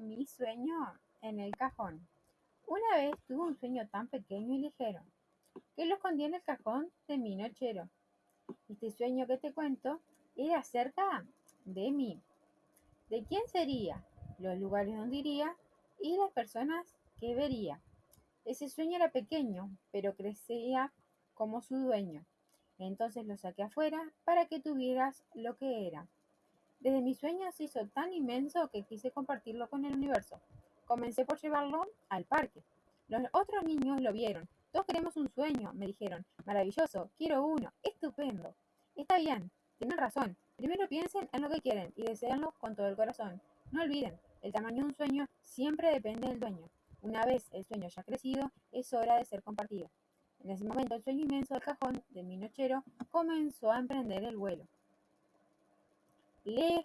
Mi sueño en el cajón. Una vez tuve un sueño tan pequeño y ligero que lo escondí en el cajón de mi nochero. Este sueño que te cuento era acerca de mí. ¿De quién sería? Los lugares donde iría y las personas que vería. Ese sueño era pequeño, pero crecía como su dueño. Entonces lo saqué afuera para que tuvieras lo que era. Desde mi sueño se hizo tan inmenso que quise compartirlo con el universo. Comencé por llevarlo al parque. Los otros niños lo vieron. Todos queremos un sueño, me dijeron. Maravilloso, quiero uno, estupendo. Está bien, tienen razón. Primero piensen en lo que quieren y deseenlo con todo el corazón. No olviden, el tamaño de un sueño siempre depende del dueño. Una vez el sueño ya crecido, es hora de ser compartido. En ese momento el sueño inmenso del cajón de mi nochero comenzó a emprender el vuelo. lake